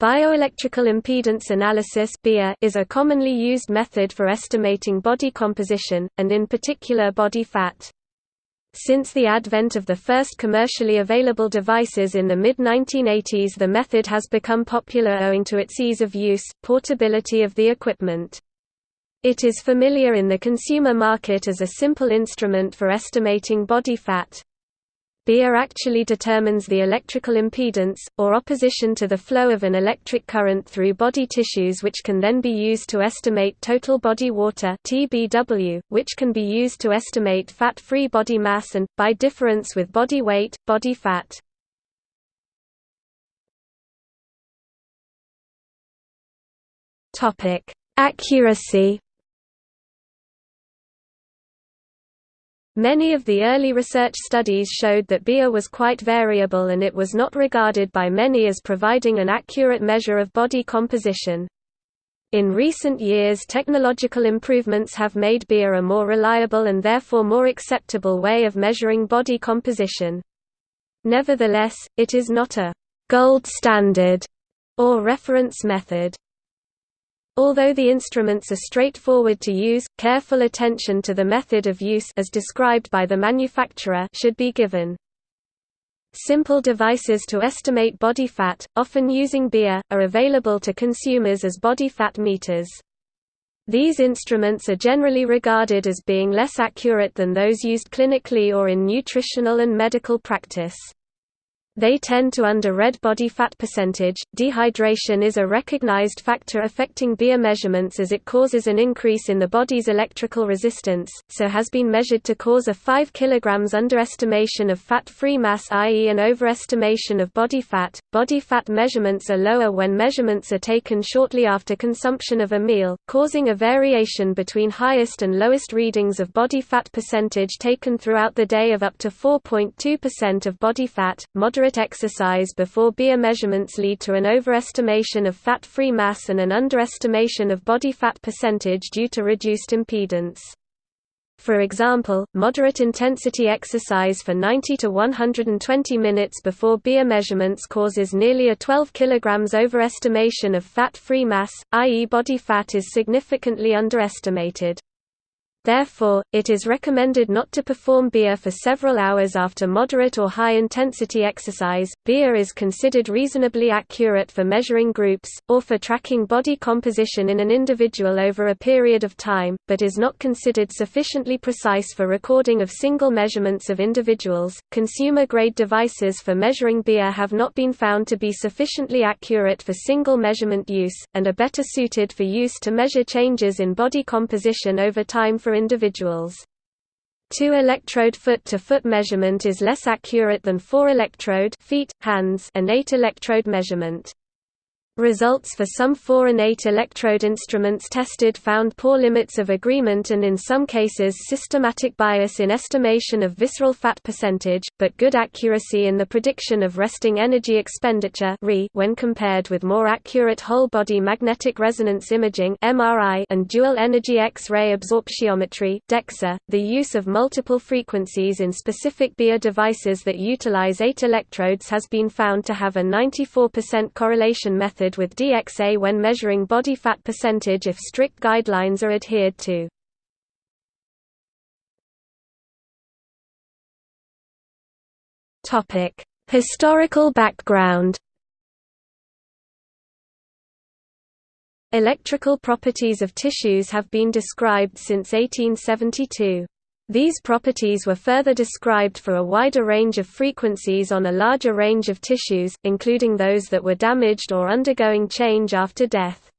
Bioelectrical impedance analysis is a commonly used method for estimating body composition, and in particular body fat. Since the advent of the first commercially available devices in the mid-1980s the method has become popular owing to its ease of use, portability of the equipment. It is familiar in the consumer market as a simple instrument for estimating body fat. BIA actually determines the electrical impedance, or opposition to the flow of an electric current through body tissues which can then be used to estimate total body water TBW, which can be used to estimate fat-free body mass and, by difference with body weight, body fat. Accuracy Many of the early research studies showed that BIA was quite variable and it was not regarded by many as providing an accurate measure of body composition. In recent years technological improvements have made BIA a more reliable and therefore more acceptable way of measuring body composition. Nevertheless, it is not a «gold standard» or reference method. Although the instruments are straightforward to use, careful attention to the method of use as described by the manufacturer should be given. Simple devices to estimate body fat, often using BIA, are available to consumers as body fat meters. These instruments are generally regarded as being less accurate than those used clinically or in nutritional and medical practice. They tend to under red body fat percentage. Dehydration is a recognized factor affecting BIA measurements as it causes an increase in the body's electrical resistance, so has been measured to cause a 5 kg underestimation of fat-free mass i.e. an overestimation of body fat. Body fat measurements are lower when measurements are taken shortly after consumption of a meal, causing a variation between highest and lowest readings of body fat percentage taken throughout the day of up to 4.2% of body fat. Moderate exercise before BIA measurements lead to an overestimation of fat-free mass and an underestimation of body fat percentage due to reduced impedance. For example, moderate intensity exercise for 90 to 120 minutes before BIA measurements causes nearly a 12 kg overestimation of fat-free mass, i.e. body fat is significantly underestimated. Therefore, it is recommended not to perform BIA for several hours after moderate or high-intensity exercise. BIA is considered reasonably accurate for measuring groups, or for tracking body composition in an individual over a period of time, but is not considered sufficiently precise for recording of single measurements of individuals. Consumer-grade devices for measuring BIA have not been found to be sufficiently accurate for single measurement use, and are better suited for use to measure changes in body composition over time for for individuals. Two-electrode foot-to-foot measurement is less accurate than four-electrode feet, hands, and eight-electrode measurement. Results for some 4 and 8 electrode instruments tested found poor limits of agreement and in some cases systematic bias in estimation of visceral fat percentage, but good accuracy in the prediction of resting energy expenditure when compared with more accurate whole-body magnetic resonance imaging and dual-energy X-ray absorptiometry. .The use of multiple frequencies in specific BIA devices that utilize 8 electrodes has been found to have a 94% correlation method with DXA when measuring body fat percentage if strict guidelines are adhered to. Historical background Electrical properties of tissues have been described since 1872. These properties were further described for a wider range of frequencies on a larger range of tissues, including those that were damaged or undergoing change after death.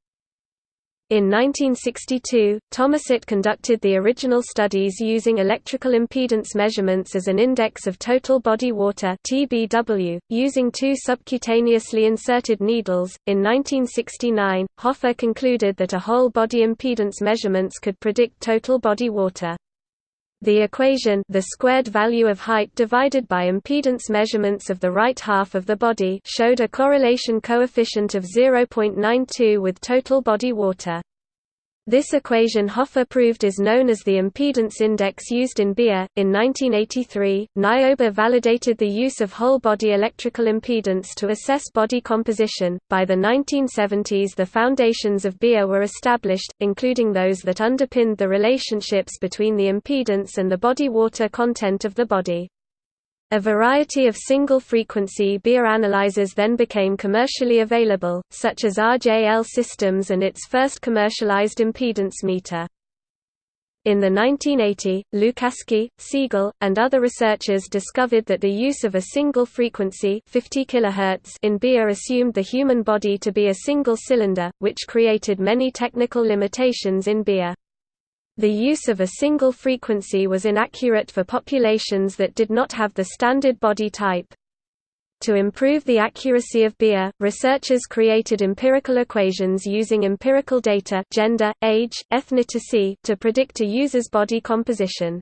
In 1962, Thomasset conducted the original studies using electrical impedance measurements as an index of total body water (TBW), using two subcutaneously inserted needles. In 1969, Hoffer concluded that a whole body impedance measurements could predict total body water. The equation the squared value of height divided by impedance measurements of the right half of the body showed a correlation coefficient of 0.92 with total body water. This equation Hoffer proved is known as the impedance index used in BIA. In 1983, Nyboer validated the use of whole body electrical impedance to assess body composition. By the 1970s, the foundations of BIA were established, including those that underpinned the relationships between the impedance and the body water content of the body. A variety of single-frequency BIA analyzers then became commercially available, such as RJL Systems and its first commercialized impedance meter. In the 1980, Lukaski, Siegel, and other researchers discovered that the use of a single frequency 50 kHz in BIA assumed the human body to be a single cylinder, which created many technical limitations in BIA. The use of a single frequency was inaccurate for populations that did not have the standard body type. To improve the accuracy of BIA, researchers created empirical equations using empirical data gender, age, ethnicity to predict a user's body composition.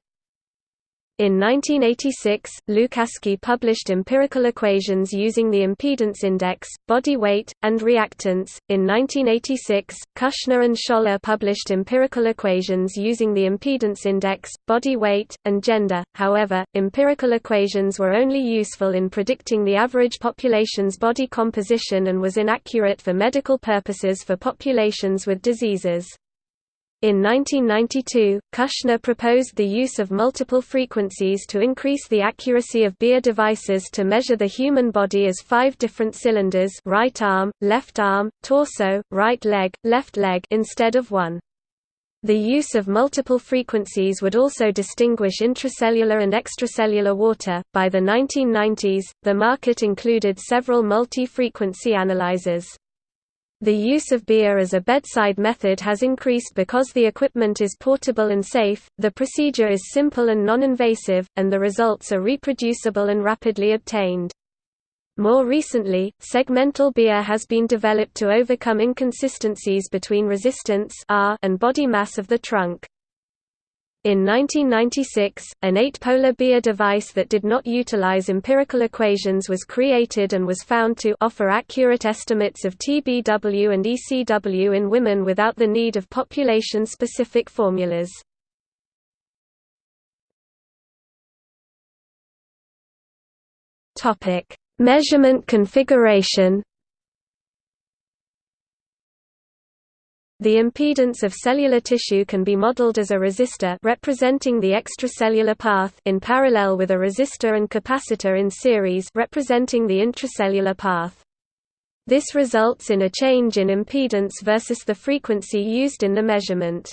In 1986, Lukaski published empirical equations using the impedance index, body weight, and reactance. In 1986, Kushner and Schoeller published empirical equations using the impedance index, body weight, and gender. However, empirical equations were only useful in predicting the average population's body composition and was inaccurate for medical purposes for populations with diseases. In 1992, Kushner proposed the use of multiple frequencies to increase the accuracy of BIA devices to measure the human body as five different cylinders right arm, left arm, torso, right leg, left leg instead of one. The use of multiple frequencies would also distinguish intracellular and extracellular water. By the 1990s, the market included several multi frequency analyzers. The use of BIA as a bedside method has increased because the equipment is portable and safe, the procedure is simple and non-invasive, and the results are reproducible and rapidly obtained. More recently, segmental BIA has been developed to overcome inconsistencies between resistance R and body mass of the trunk. In 1996, an eight-polar BIA device that did not utilize empirical equations was created and was found to offer accurate estimates of TBW and ECW in women without the need of population-specific formulas. Measurement configuration The impedance of cellular tissue can be modeled as a resistor representing the extracellular path in parallel with a resistor and capacitor in series representing the intracellular path. This results in a change in impedance versus the frequency used in the measurement.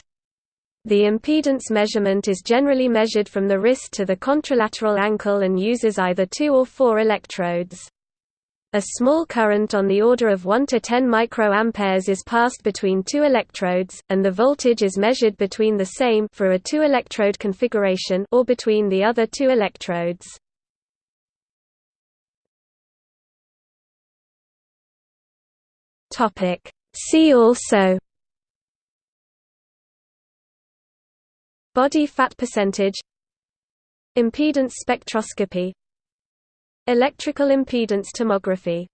The impedance measurement is generally measured from the wrist to the contralateral ankle and uses either two or four electrodes. A small current on the order of 1 to 10 microamperes is passed between two electrodes, and the voltage is measured between the same for a two-electrode configuration or between the other two electrodes. Topic. See also Body fat percentage Impedance spectroscopy Electrical impedance tomography